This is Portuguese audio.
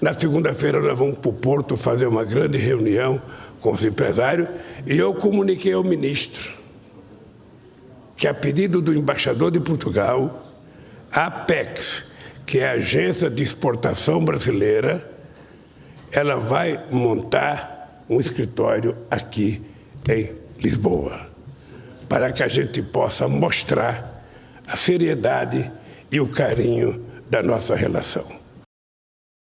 Na segunda-feira nós vamos para o Porto fazer uma grande reunião com os empresários e eu comuniquei ao ministro que, a pedido do embaixador de Portugal, a Apex, que é a agência de exportação brasileira, ela vai montar um escritório aqui em Lisboa, para que a gente possa mostrar a seriedade e o carinho da nossa relação.